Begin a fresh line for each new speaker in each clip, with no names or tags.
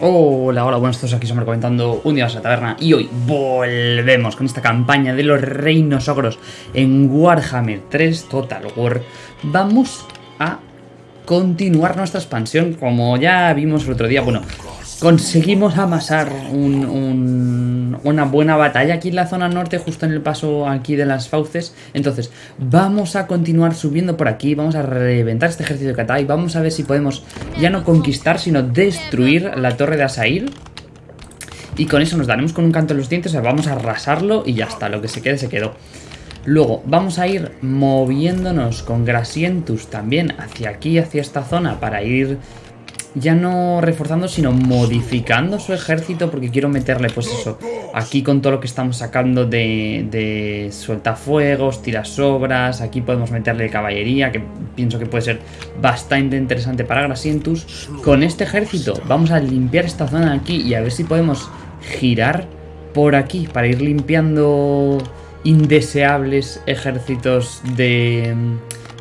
Hola, hola, buenos todos, aquí somos comentando un día a la taberna y hoy volvemos con esta campaña de los reinos ogros en Warhammer 3 Total War. Vamos a continuar nuestra expansión, como ya vimos el otro día, bueno, conseguimos amasar una buena batalla aquí en la zona norte, justo en el paso aquí de las fauces. Entonces, vamos a continuar subiendo por aquí, vamos a reventar este ejército de Katai, vamos a ver si podemos ya no conquistar, sino destruir la torre de Asair. Y con eso nos daremos con un canto en los dientes, o sea, vamos a arrasarlo y ya está, lo que se quede se quedó. Luego vamos a ir moviéndonos con Grasientus también hacia aquí, hacia esta zona, para ir ya no reforzando, sino modificando su ejército porque quiero meterle, pues eso, aquí con todo lo que estamos sacando de, de sueltafuegos, tirasobras, aquí podemos meterle caballería, que pienso que puede ser bastante interesante para Grasientus. Con este ejército vamos a limpiar esta zona de aquí y a ver si podemos girar por aquí para ir limpiando indeseables ejércitos de,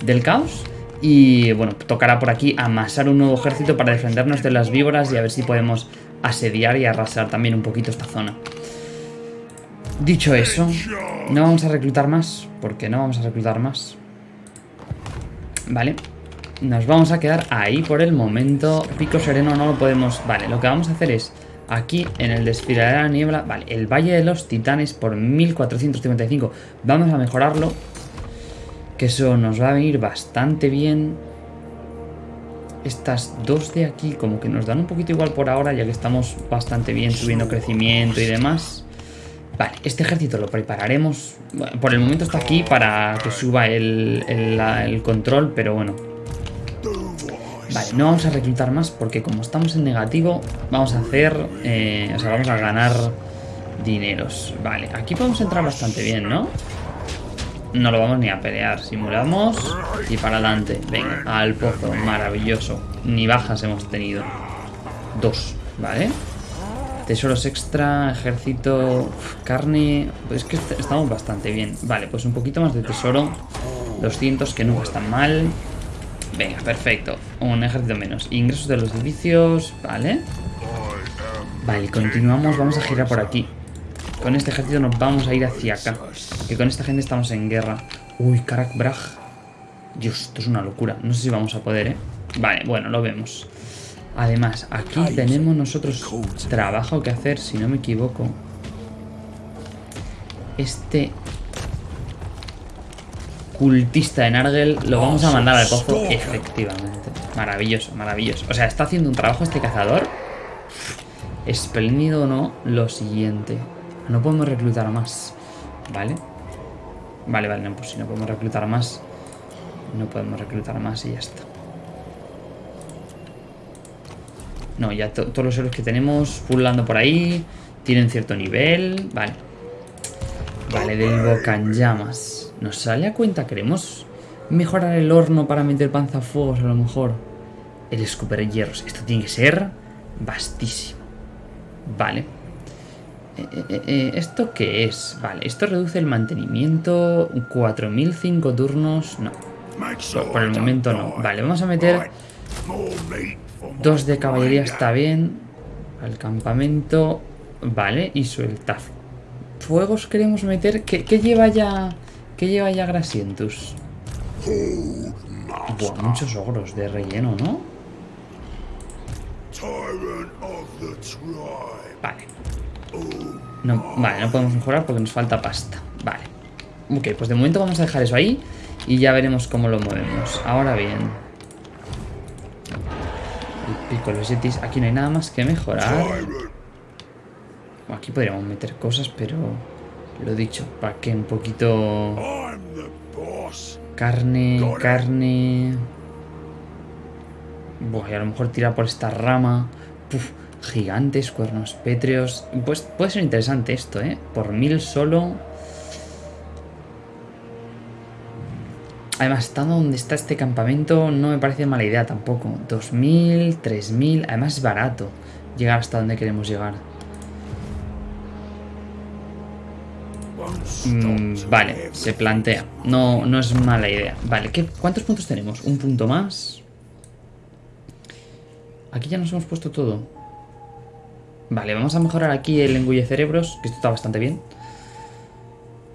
del caos. Y bueno, tocará por aquí amasar un nuevo ejército para defendernos de las víboras y a ver si podemos asediar y arrasar también un poquito esta zona. Dicho eso, no vamos a reclutar más, porque no vamos a reclutar más. Vale, nos vamos a quedar ahí por el momento. Pico Sereno no lo podemos... Vale, lo que vamos a hacer es aquí en el desfiladero de la niebla, vale, el Valle de los Titanes por 1455. Vamos a mejorarlo que eso nos va a venir bastante bien. Estas dos de aquí como que nos dan un poquito igual por ahora, ya que estamos bastante bien subiendo crecimiento y demás. Vale, este ejército lo prepararemos. por el momento está aquí para que suba el, el, control, pero bueno. Vale, no vamos a reclutar más porque como estamos en negativo, vamos a hacer... Eh, o sea, vamos a ganar dineros. Vale, aquí podemos entrar bastante bien, ¿no? No lo vamos ni a pelear. Simulamos y para adelante. Venga, al pozo. Maravilloso. Ni bajas hemos tenido. Dos, ¿vale? Tesoros extra, ejército, carne... Pues es que estamos bastante bien. Vale, pues un poquito más de tesoro. 200, que nunca están mal. Venga, perfecto. Un ejército menos. Ingresos de los edificios, ¿vale? Vale, continuamos. Vamos a girar por aquí. Con este ejército nos vamos a ir hacia acá. Que con esta gente estamos en guerra. Uy, Karak Braj. Dios, esto es una locura. No sé si vamos a poder, ¿eh? Vale, bueno, lo vemos. Además, aquí tenemos nosotros trabajo que hacer, si no me equivoco. Este cultista de Nargel lo vamos a mandar al pozo, efectivamente. Maravilloso, maravilloso. O sea, está haciendo un trabajo este cazador. Espléndido o no, lo siguiente. No podemos reclutar más. ¿Vale? Vale, vale, no, pues si no podemos reclutar más, no podemos reclutar más y ya está. No, ya todos los héroes que tenemos pulando por ahí tienen cierto nivel. Vale. Vale, del Bocan Llamas. ¿Nos sale a cuenta? ¿Queremos mejorar el horno para meter panzafuegos a lo mejor? El escuper hierros. Esto tiene que ser vastísimo. Vale. Eh, eh, eh, ¿Esto qué es? Vale, esto reduce el mantenimiento 4005 turnos. No. Por el momento no. Vale, vamos a meter dos de caballería, está bien. Al campamento. Vale, y suelta. Fuegos queremos meter. ¿Qué, lleva ya? ¿Qué lleva ya Grasientus? Buah, muchos ogros de relleno, ¿no? Vale. Vale, no podemos mejorar porque nos falta pasta. Vale. Ok, pues de momento vamos a dejar eso ahí y ya veremos cómo lo movemos. Ahora bien. El pico, los yetis. Aquí no hay nada más que mejorar. Aquí podríamos meter cosas, pero... Lo dicho, para que un poquito... Carne, carne... Buah, y a lo mejor tirar por esta rama. Puf, Gigantes, cuernos pétreos. Pues puede ser interesante esto, ¿eh? Por mil solo. Además, estando donde está este campamento no me parece mala idea tampoco. 2.000, 3.000... Además es barato llegar hasta donde queremos llegar. Mm, vale, se plantea. No, no es mala idea. Vale, ¿qué, ¿cuántos puntos tenemos? Un punto más. Aquí ya nos hemos puesto todo. Vale, vamos a mejorar aquí el engulle cerebros, que esto está bastante bien.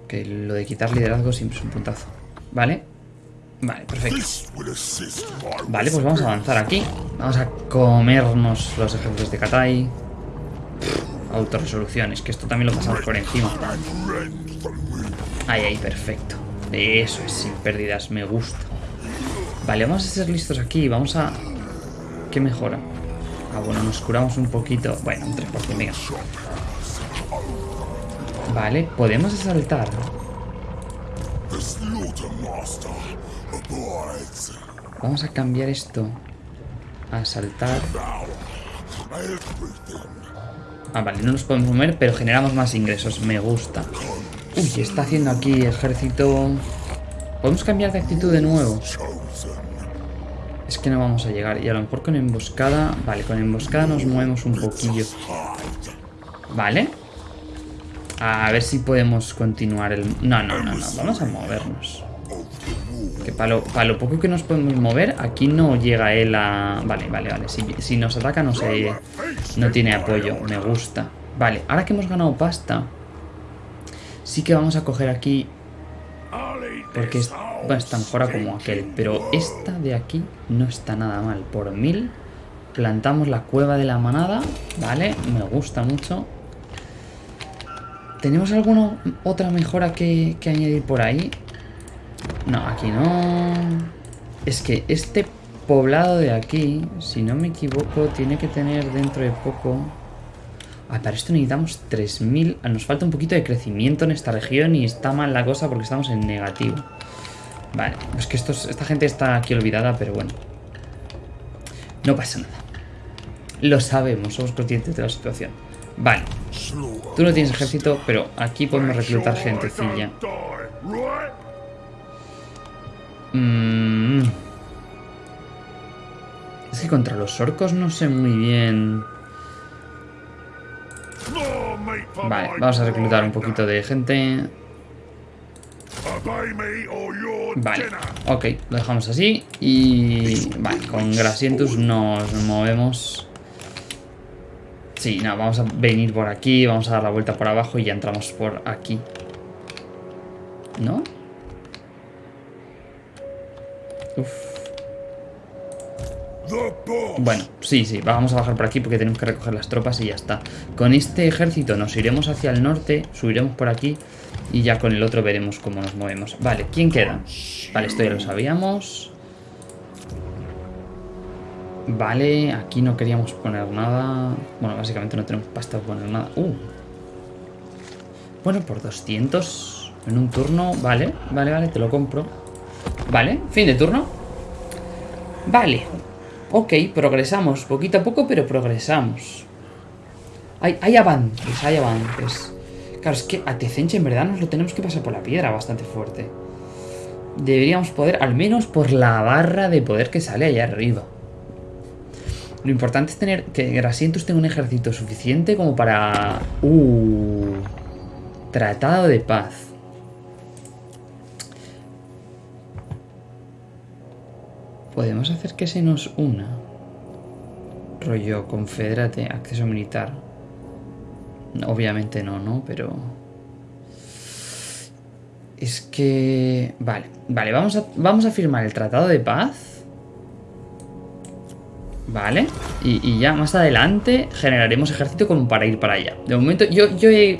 Que lo de quitar liderazgo siempre es un puntazo. Vale. Vale, perfecto. Vale, pues vamos a avanzar aquí. Vamos a comernos los ejemplos de Katai. Autorresoluciones, que esto también lo pasamos por encima. Ahí, ahí, perfecto. Eso es, sin pérdidas, me gusta. Vale, vamos a ser listos aquí. Vamos a... ¿Qué mejora? Ah, bueno, nos curamos un poquito. Bueno, un 3%, venga. Vale, podemos saltar. Vamos a cambiar esto a saltar. Ah, vale, no nos podemos mover, pero generamos más ingresos. Me gusta. Uy, está haciendo aquí ejército... ¿Podemos cambiar de actitud de nuevo? Es que no vamos a llegar. Y a lo mejor con emboscada... Vale, con emboscada nos movemos un poquillo. Vale. A ver si podemos continuar el... No, no, no, no. Vamos a movernos. Que para lo, poco que nos podemos mover, aquí no llega él a... Vale, vale, vale. Si, si nos ataca no se... No tiene apoyo. Me gusta. Vale, ahora que hemos ganado pasta... Sí que vamos a coger aquí... Porque es, bueno, está mejora como aquel. Pero esta de aquí no está nada mal. Por mil plantamos la cueva de la manada. Vale, me gusta mucho. ¿Tenemos alguna otra mejora que, que añadir por ahí? No, aquí no. Es que este poblado de aquí, si no me equivoco, tiene que tener dentro de poco... Ah, para esto necesitamos 3.000. Ah, nos falta un poquito de crecimiento en esta región y está mal la cosa porque estamos en negativo. Vale, es que esta gente está aquí olvidada, pero bueno. No pasa nada. Lo sabemos, somos conscientes de la situación. Vale. Tú no tienes ejército, pero aquí podemos reclutar gentecilla. Mm. Es que contra los orcos no sé muy bien... Vale, vamos a reclutar un poquito de gente. Vale, ok, lo dejamos así. Y... Vale, con Grasientus nos movemos... Sí, no, vamos a venir por aquí, vamos a dar la vuelta por abajo y ya entramos por aquí. ¿No? Bueno, sí, sí, vamos a bajar por aquí porque tenemos que recoger las tropas y ya está. Con este ejército nos iremos hacia el norte, subiremos por aquí y ya con el otro veremos cómo nos movemos. Vale, ¿quién queda? Vale, esto ya lo sabíamos. Vale, aquí no queríamos poner nada. Bueno, básicamente no tenemos pasta para poner nada. Uh. Bueno, por 200 en un turno. Vale, vale, vale, te lo compro. Vale, fin de turno. Vale. Ok, progresamos. Poquito a poco, pero progresamos. Hay, hay avances, hay avances. Claro, es que a Tecenche en verdad nos lo tenemos que pasar por la piedra bastante fuerte. Deberíamos poder, al menos por la barra de poder que sale allá arriba. Lo importante es tener que Grasientus tenga un ejército suficiente como para... Uh, tratado de paz. Podemos hacer que se nos una. Rollo, confederate, acceso militar. Obviamente no, ¿no? Pero... Es que... Vale, vale, vamos a, vamos a firmar el tratado de paz. Vale, y, ya más adelante generaremos ejército como para ir para allá. De momento yo, yo he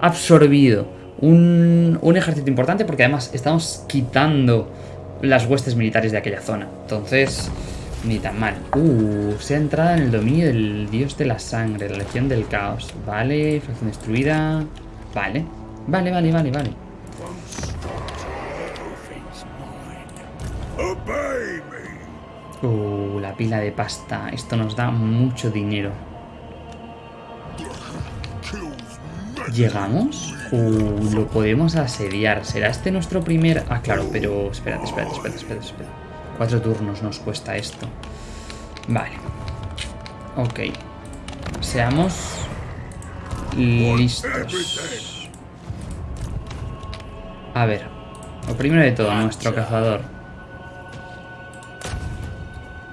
absorbido un, un ejército importante porque además estamos quitando las huestes militares de aquella zona. Entonces, ni tan mal. Uh, se ha entrado en el dominio del dios de la sangre, la legión del caos. Vale, facción destruida. Vale, vale, vale, vale, vale. Uh, la pila de pasta. Esto nos da mucho dinero. ¿Llegamos? Uh, lo podemos asediar. ¿Será este nuestro primer...? Ah, claro, pero... Espérate, espérate, espérate, espérate, espérate. Cuatro turnos nos cuesta esto. Vale. Ok. Seamos... Listos. A ver. Lo primero de todo, nuestro cazador.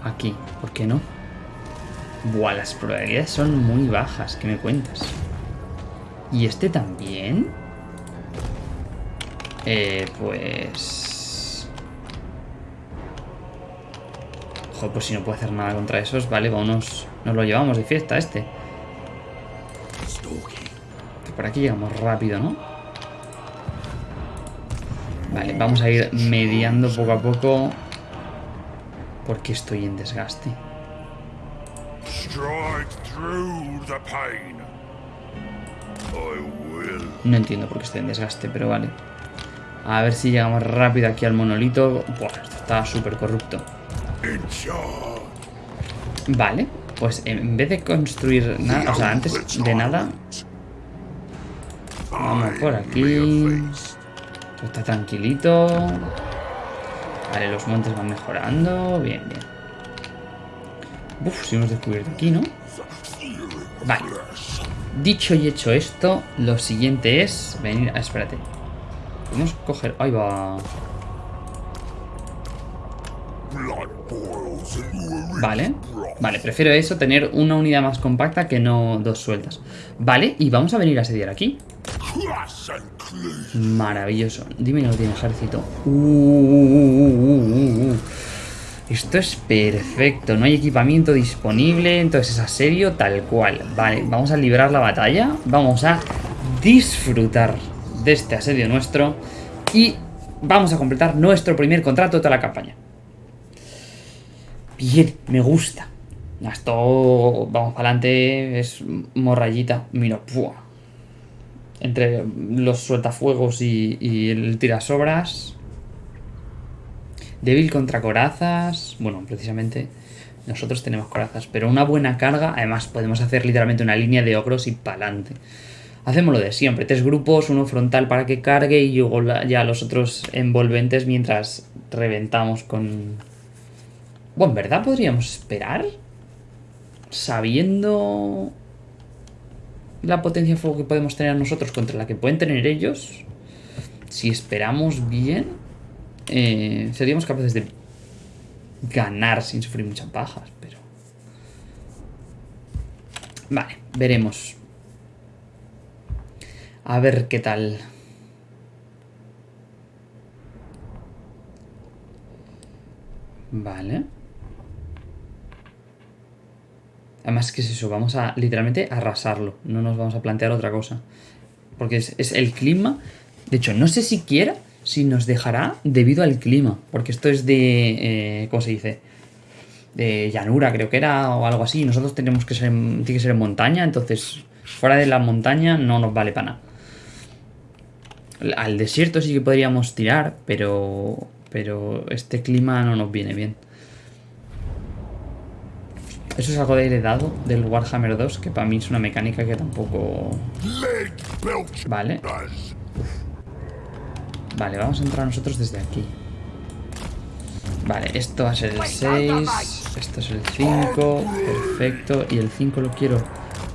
Aquí. ¿Por qué no? Buah, las probabilidades son muy bajas, ¿qué me cuentas? ¿Y este también? Eh, pues... Joder, pues si no puedo hacer nada contra esos, vale, vámonos... Nos lo llevamos de fiesta este. Por aquí llegamos rápido, ¿no? Vale, vamos a ir mediando poco a poco. Porque estoy en desgaste. No entiendo por qué estoy en desgaste, pero vale. A ver si llegamos rápido aquí al monolito. Buah, esto está súper corrupto. Vale, pues en vez de construir nada, o sea, antes de nada... Vamos por aquí. está tranquilito. Vale, los montes van mejorando. Bien, bien. Uf, si hemos descubierto aquí, ¿no? Vale. Dicho y hecho esto, lo siguiente es venir... Ah, espérate. Podemos coger... Ahí va. Vale. Vale, prefiero eso, tener una unidad más compacta que no dos sueltas. Vale, y vamos a venir a asediar aquí. Maravilloso. Dime que no tiene ejército. Uh, uh, uh, Esto es perfecto. No hay equipamiento disponible. Entonces es asedio tal cual. Vale, vamos a librar la batalla. Vamos a disfrutar de este asedio nuestro. Y vamos a completar nuestro primer contrato de toda la campaña. Bien, me gusta. Esto, vamos para adelante, es morrayita. Mira, entre los sueltafuegos y, y el tirasobras. Débil contra corazas. Bueno, precisamente nosotros tenemos corazas. Pero una buena carga, además podemos hacer literalmente una línea de ogros y pa'lante. Hacemos lo de siempre, tres grupos, uno frontal para que cargue y luego ya los otros envolventes mientras reventamos con... Bueno, en verdad podríamos esperar, sabiendo la potencia de fuego que podemos tener nosotros contra la que pueden tener ellos, si esperamos bien, eh, seríamos capaces de ganar sin sufrir muchas bajas, pero... Vale, veremos. A ver qué tal. Vale. Además, ¿qué es eso? Vamos a literalmente arrasarlo. No nos vamos a plantear otra cosa. Porque es, el clima. De hecho, no sé siquiera si nos dejará debido al clima. Porque esto es de... Eh, ¿Cómo se dice? De llanura, creo que era, o algo así. Nosotros tenemos que ser, tiene que ser en montaña, entonces fuera de la montaña no nos vale para nada. Al desierto sí que podríamos tirar, pero, pero este clima no nos viene bien. Eso es algo de heredado del Warhammer 2, que para mí es una mecánica que tampoco... Vale. Vale, vamos a entrar nosotros desde aquí. Vale, esto va a ser el 6, esto es el 5, perfecto, y el 5 lo quiero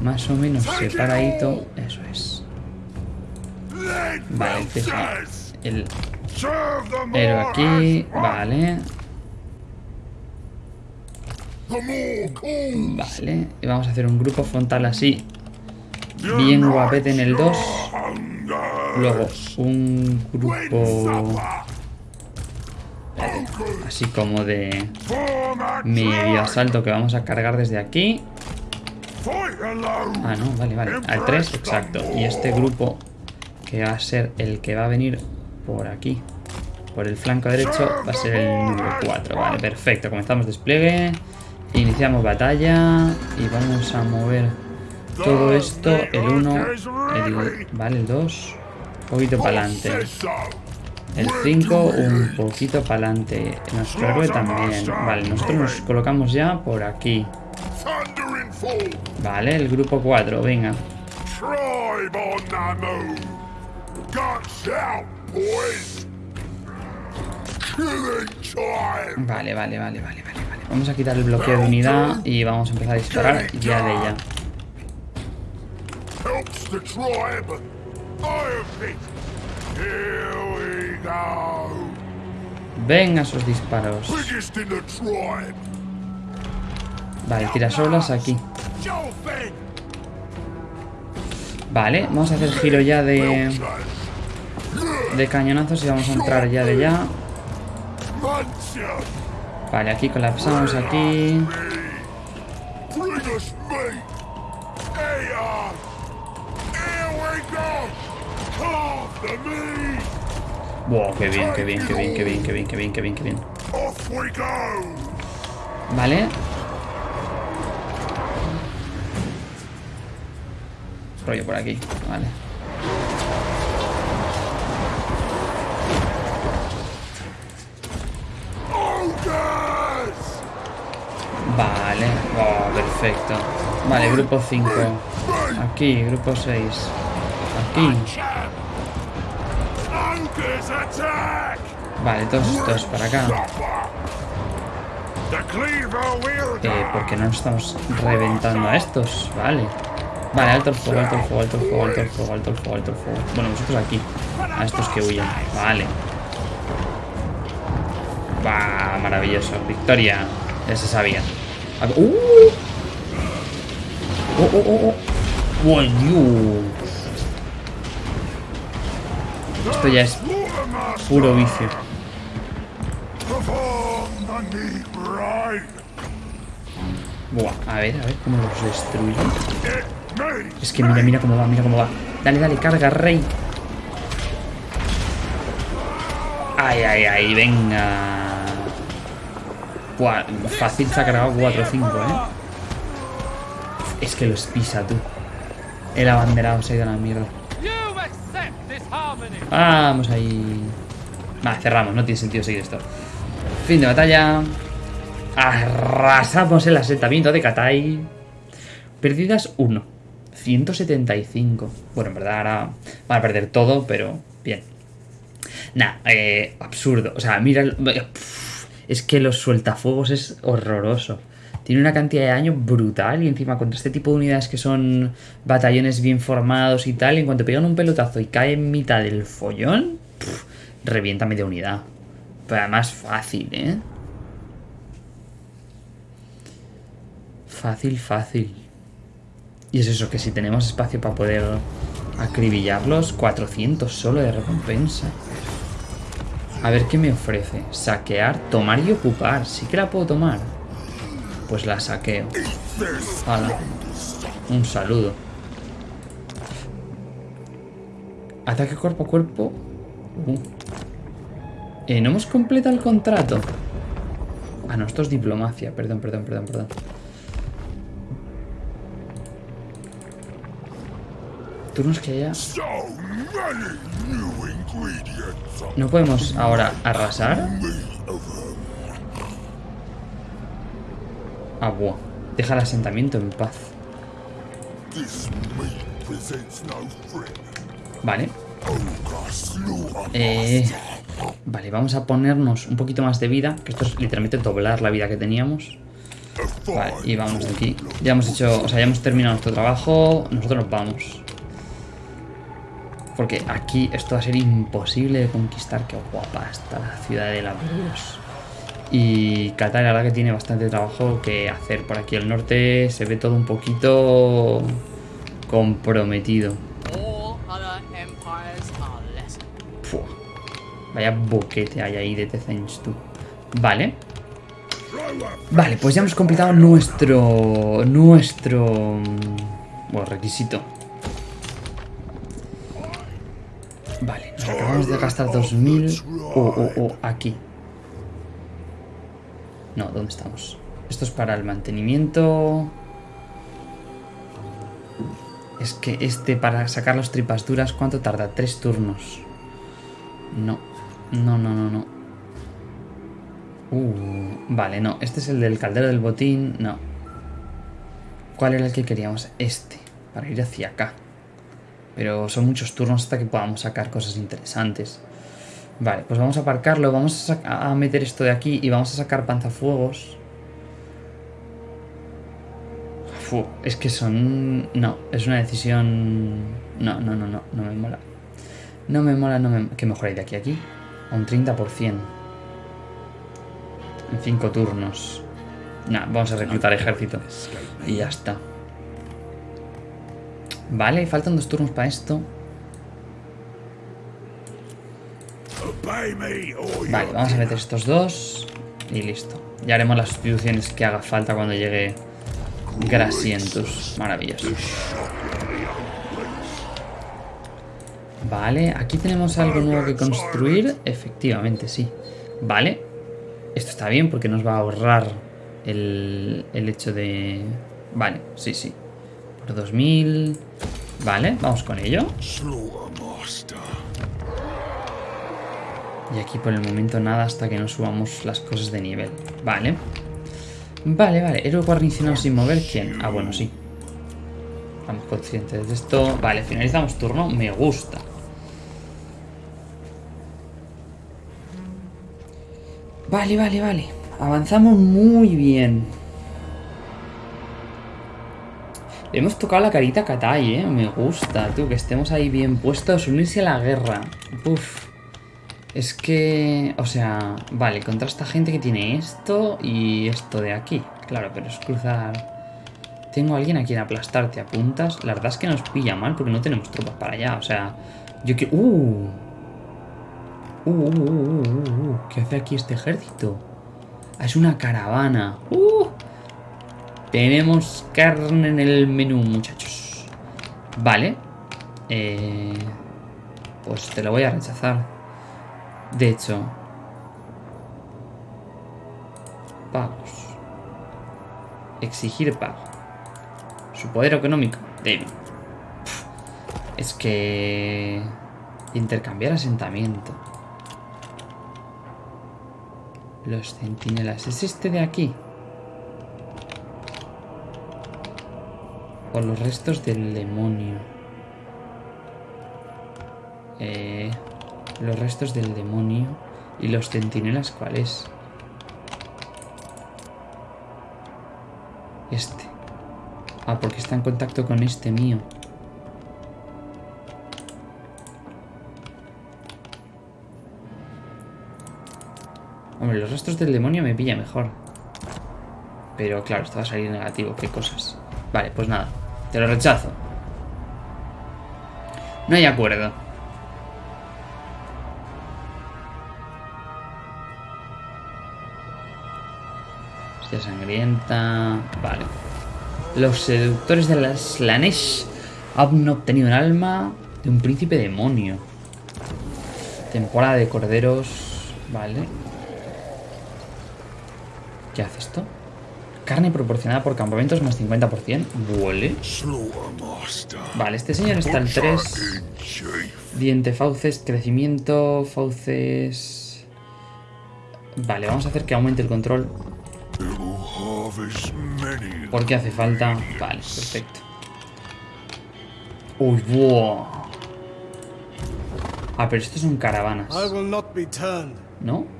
más o menos separadito, eso es. Vale, el héroe aquí, vale. Vale, y vamos a hacer un grupo frontal así. Bien guapete en el 2. Luego un grupo... Así como de medio asalto que vamos a cargar desde aquí. Ah, no, vale, vale. Al 3, exacto. Y este grupo que va a ser el que va a venir por aquí. Por el flanco derecho va a ser el número 4. Vale, perfecto. Comenzamos despliegue. Iniciamos batalla y vamos a mover todo esto, el 1, el, vale, el 2, un poquito para adelante. El 5, un poquito para adelante. Nuestro héroe también. Vale, nosotros nos colocamos ya por aquí. Vale, el grupo 4, venga. Vale, vale, vale, vale, vale. Vamos a quitar el bloqueo de unidad y vamos a empezar a disparar ya de ella. Venga esos disparos. Vale, tirasolas aquí. Vale, vamos a hacer giro ya de... De cañonazos y vamos a entrar ya de ya. Vale, aquí colapsamos aquí. Wow, qué bien, qué bien, qué bien, qué bien, qué bien, qué bien, qué bien, qué bien. Vale. Rollo por aquí, vale. Vale, oh, perfecto. Vale, grupo 5. Aquí, grupo 6. Aquí. Vale, todos estos para acá. Eh, porque no estamos reventando a estos, vale. Vale, alto el fuego, alto el fuego, alto el fuego, alto el fuego, alto el fuego, alto el fuego. Bueno, nosotros aquí. A estos que huyen. Vale. Va, maravilloso. Victoria. Ya se sabía. ¡Uh! ¡Oh, oh, oh! oh. ¡Oh, Dios! Esto ya es puro vicio. Buah, a ver, a ver cómo los destruye. Es que mira, mira cómo va, mira cómo va. Dale, dale, carga, rey. Ay, ay, ay, venga. Fácil se ha cargado 4 o 5, ¿eh? Es que los pisa, tú. El abanderado se ha ido a la mierda. Vamos ahí. Va, cerramos, no tiene sentido seguir esto. Fin de batalla. Arrasamos el asentamiento de Katai. Perdidas 1. 175. Bueno, en verdad ahora van a perder todo, pero bien. Nah, eh, absurdo. O sea, mira... Es que los sueltafuegos es horroroso. Tiene una cantidad de daño brutal y encima contra este tipo de unidades que son batallones bien formados y tal, en cuanto pegan un pelotazo y cae en mitad del follón, revienta media unidad. Pero además fácil, ¿eh? Fácil, fácil. Y es eso, que si tenemos espacio para poder acribillarlos, 400 solo de recompensa. A ver qué me ofrece. Saquear, tomar y ocupar. Sí que la puedo tomar. Pues la saqueo. Hala. Un saludo. Ataque cuerpo a cuerpo. Uh. Eh, no hemos completado el contrato. Ah, no, esto es diplomacia. Perdón, perdón, perdón, perdón. Turnos que haya... ¿No podemos ahora arrasar? Ah, buah. Deja el asentamiento en paz. Vale. Eh, vale, vamos a ponernos un poquito más de vida. Que esto es literalmente doblar la vida que teníamos. Vale, y vamos de aquí. Ya hemos hecho, o sea, ya hemos terminado nuestro trabajo. Nosotros nos vamos. Porque aquí esto va a ser imposible de conquistar. Qué guapa está la ciudad de la Dios. Y Qatar, la verdad que tiene bastante trabajo que hacer. Por aquí al norte se ve todo un poquito comprometido. Vaya boquete hay ahí de Tezench, tú. Vale. Vale, pues ya hemos completado nuestro... Nuestro... Bueno, requisito. Vale, nos de gastar 2000. O, o, o, aquí. No, ¿dónde estamos? Esto es para el mantenimiento. Es que este para sacar las tripas duras, ¿cuánto tarda? Tres turnos. No, no, no, no, no. Uh, vale, no. Este es el del caldero del botín. No. ¿Cuál era el que queríamos? Este. Para ir hacia acá. Pero son muchos turnos hasta que podamos sacar cosas interesantes. Vale, pues vamos a aparcarlo, vamos a, meter esto de aquí y vamos a sacar panzafuegos. es que son... No, es una decisión... No, no, no, no, no me mola. No me mola, no me... ¿Qué mejor de aquí a aquí? A un 30%. En 5 turnos. Nah, vamos a reclutar ejército. Y ya está. Vale, faltan dos turnos para esto. Vale, vamos a meter estos dos. Y listo. Ya haremos las sustituciones que haga falta cuando llegue Grasientus. Maravilloso. Vale, aquí tenemos algo nuevo que construir. Efectivamente, sí. Vale. Esto está bien porque nos va a ahorrar el, el hecho de... Vale, sí, sí. Por 2000... Vale, vamos con ello. Y aquí por el momento nada hasta que no subamos las cosas de nivel. Vale. Vale, vale. Héroe guarnicionado sin mover. ¿Quién? Ah, bueno, sí. Estamos conscientes de esto. Vale, finalizamos turno. Me gusta. Vale, vale, vale. Avanzamos muy bien. Hemos tocado la carita a Katai, eh. Me gusta, tú, que estemos ahí bien puestos. Unirse a la guerra. Uf. Es que... O sea... Vale, contra esta gente que tiene esto y esto de aquí. Claro, pero es cruzar... Tengo a alguien a quien aplastar, te apuntas. La verdad es que nos pilla mal porque no tenemos tropas para allá. O sea... Yo. ¡Uh! Uh, uh, uh, uh, uh, ¿Qué hace aquí este ejército? Ah, es una caravana. Uh. Tenemos carne en el menú, muchachos. Vale. Eh, pues te lo voy a rechazar. De hecho. Pagos. Exigir pago. Su poder económico. Débil. Es que... Intercambiar asentamiento. Los centinelas. ¿Es este de aquí? O los restos del demonio. Eh, los restos del demonio. ¿Y los centinelas cuál es? Este. Ah, porque está en contacto con este mío. Hombre, los restos del demonio me pilla mejor. Pero claro, esto va a salir negativo. Qué cosas. Vale, pues nada. Te lo rechazo. No hay acuerdo. Hostia sangrienta. Vale. Los seductores de las Slanesh han obtenido un alma de un príncipe demonio. Temporada de corderos. Vale. ¿Qué hace esto? Carne proporcionada por campamentos más 50%. Huele. Vale, este señor está al 3. Diente, fauces, crecimiento, fauces... Vale, vamos a hacer que aumente el control. Porque hace falta... Vale, perfecto. Uy, wow. Ah, pero estos son caravanas. ¿No?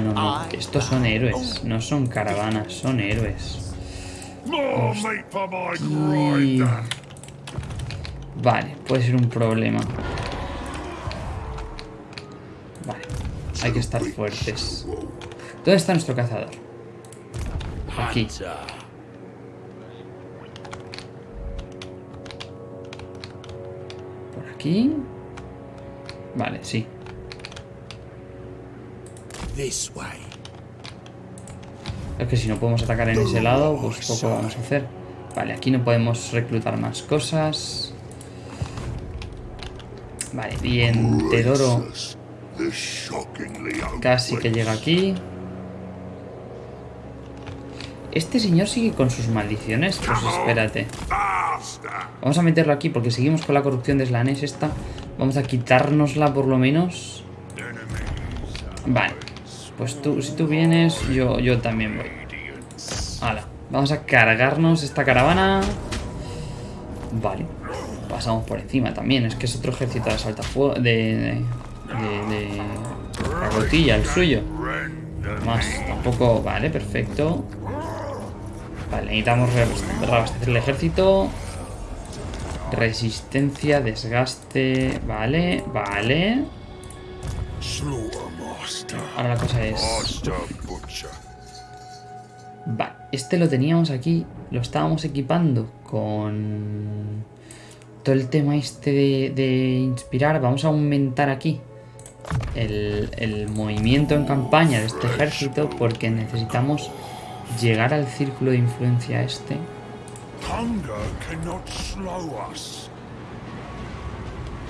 Ah, no, no. Estos son héroes. No son caravanas, son héroes. Vale, puede ser un problema. Vale. Hay que estar fuertes. ¿Dónde está nuestro cazador? Aquí. Por aquí. Vale, sí. Es que si no podemos atacar en ese lado, pues poco vamos a hacer. Vale, aquí no podemos reclutar más cosas. Vale, bien, Tedoro. Casi que llega aquí. ¿Este señor sigue con sus maldiciones? Pues espérate. Vamos a meterlo aquí porque seguimos con la corrupción de Slanes esta. Vamos a quitárnosla por lo menos. Vale. Pues tú, si tú vienes, yo, yo también voy. Vamos a cargarnos esta caravana. Vale. Pasamos por encima también. Es que es otro ejército de saltafuego. De. de. de. la gotilla, el suyo. Más, tampoco. Vale, perfecto. Vale, necesitamos reabastecer el ejército. Resistencia, desgaste. Vale, vale. Ahora la cosa es... Vale, este lo teníamos aquí, lo estábamos equipando con todo el tema este de, inspirar. Vamos a aumentar aquí el, el, movimiento en campaña de este ejército porque necesitamos llegar al círculo de influencia este.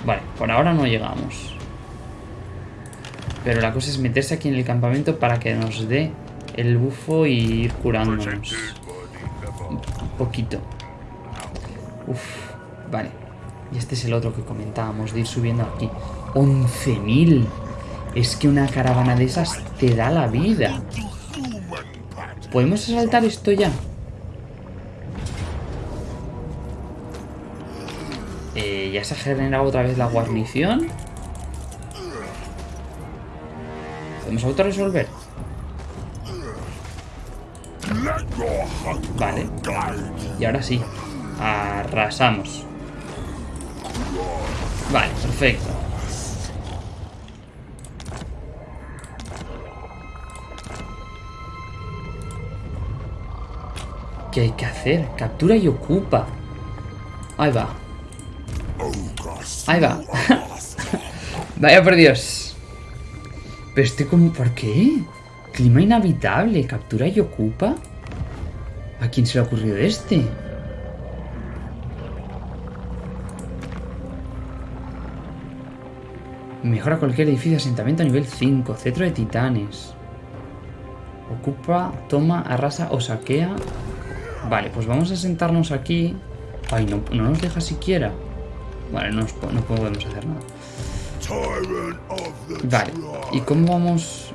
Vale, por ahora no llegamos. Pero la cosa es meterse aquí en el campamento para que nos dé el bufo y ir curándonos. Un poquito. Uf, vale. Y este es el otro que comentábamos, de ir subiendo aquí. ¡11.000! Es que una caravana de esas te da la vida. ¿Podemos asaltar esto ya? Eh, ¿Ya se ha generado otra vez la guarnición? ¿Podemos autorresolver? Vale. Y ahora sí. Arrasamos. Vale, perfecto. ¿Qué hay que hacer? Captura y ocupa. Ahí va. Ahí va. Vaya por Dios. Pero estoy como... ¿Por qué? Clima inhabitable. Captura y ocupa. ¿A quién se le ha ocurrido este? Mejora cualquier edificio de asentamiento a nivel 5. Cetro de titanes. Ocupa, toma, arrasa o saquea. Vale, pues vamos a sentarnos aquí. Ay, no, nos deja siquiera. Vale, no, no podemos hacer nada. Vale, ¿y cómo vamos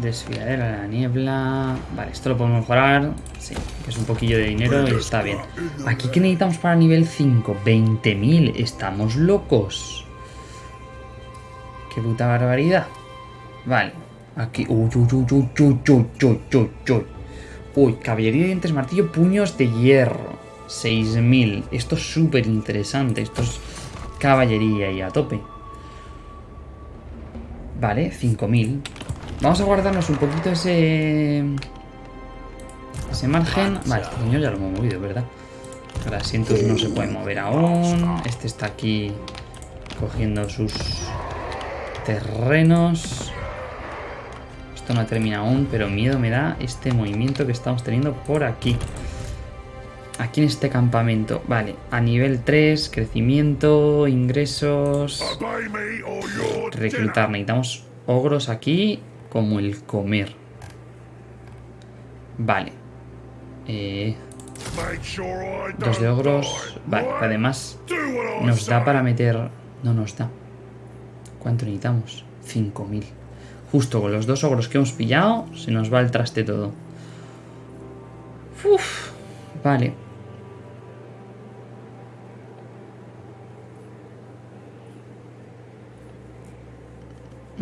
Desfiadera la niebla. Vale, esto lo podemos mejorar. Sí, que es un poquillo de dinero y está bien. ¿Aquí qué necesitamos para nivel 5? 20.000. Estamos locos. Qué puta barbaridad. Vale. Aquí. Uy, uy, uy, uy, uy, uy, uy, uy, uy. Uy, caballería de dientes, martillo, puños de hierro. 6.000. Esto es súper interesante. Esto es caballería y a tope. Vale, 5.000. Vamos a guardarnos un poquito ese... Ese margen. Vale, este señor ya lo hemos movido, ¿verdad? Los asientos no se pueden mover aún. Este está aquí cogiendo sus terrenos. Esto no termina aún, pero miedo me da este movimiento que estamos teniendo por aquí. Aquí en este campamento. Vale, a nivel 3, crecimiento, ingresos... Reclutar. Necesitamos ogros aquí como el comer. Vale. Eh, dos de ogros. Vale, además nos da para meter... No nos da. ¿Cuánto necesitamos? 5.000. Justo con los dos ogros que hemos pillado, se nos va el traste todo. Uf, vale.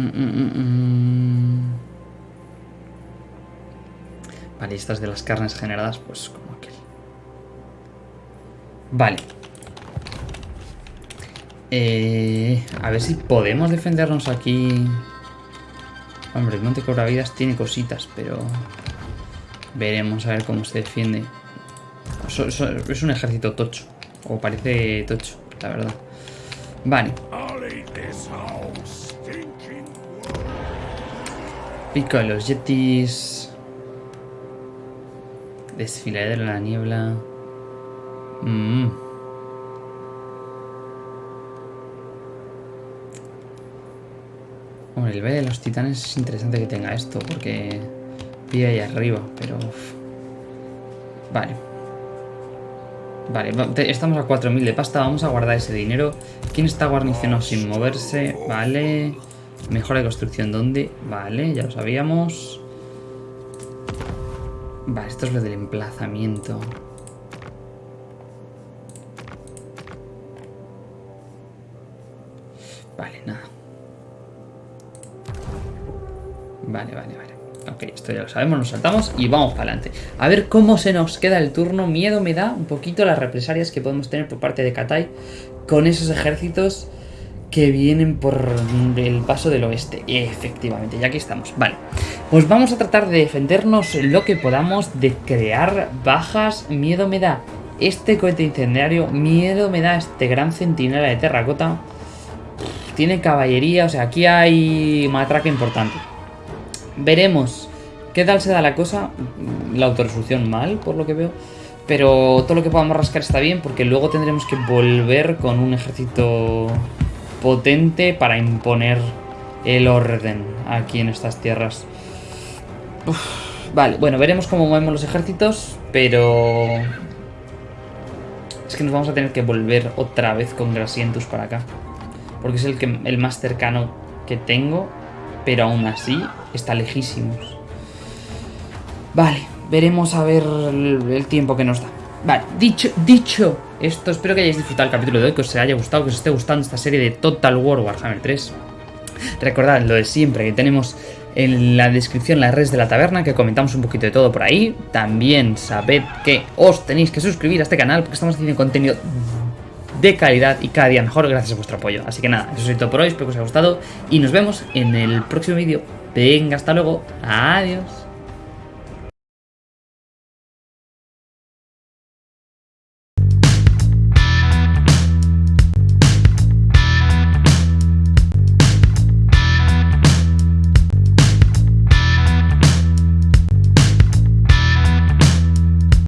Mm, mm, mm, vale, estas de las carnes generadas, pues como aquel. Vale. Eh, a ver si podemos defendernos aquí. Hombre, el Monte Vidas tiene cositas, pero... Veremos a ver cómo se defiende. es un ejército tocho. O parece tocho, la verdad. Vale. Pico de los yetis. Desfiladero en la niebla. Mm. Hombre, el B de los titanes es interesante que tenga esto, porque pide ahí arriba, pero... Vale. Vale, estamos a 4.000 de pasta, vamos a guardar ese dinero. ¿Quién está guarnicionado sin moverse? Vale. Mejora de construcción, ¿dónde? Vale, ya lo sabíamos. Vale, esto es lo del emplazamiento. Vale, nada. Vale, vale, vale. Ok, esto ya lo sabemos, nos saltamos y vamos para adelante. A ver cómo se nos queda el turno. Miedo me da un poquito las represalias que podemos tener por parte de Katai con esos ejércitos que vienen por el paso del oeste. Efectivamente, ya aquí estamos. Vale, pues vamos a tratar de defendernos lo que podamos, de crear bajas. Miedo me da este cohete incendiario, miedo me da este gran centinela de terracota. Tiene caballería, o sea, aquí hay matraca importante. Veremos qué tal se da la cosa. La autorresolución mal, por lo que veo. Pero todo lo que podamos rascar está bien porque luego tendremos que volver con un ejército potente para imponer el orden aquí en estas tierras. vale, bueno, veremos cómo movemos los ejércitos, pero... Es que nos vamos a tener que volver otra vez con Grasientus para acá. Porque es el, más cercano que tengo, pero aún así está lejísimos. Vale, veremos a ver el, tiempo que nos da. Vale, dicho, dicho esto, espero que hayáis disfrutado el capítulo de hoy, que os haya gustado, que os esté gustando esta serie de Total War Warhammer 3. Recordad lo de siempre, que tenemos en la descripción las redes de la taberna, que comentamos un poquito de todo por ahí. También sabed que os tenéis que suscribir a este canal, porque estamos haciendo contenido de calidad y cada día mejor gracias a vuestro apoyo. Así que nada, eso es todo por hoy, espero que os haya gustado y nos vemos en el próximo vídeo. Venga, hasta luego, adiós.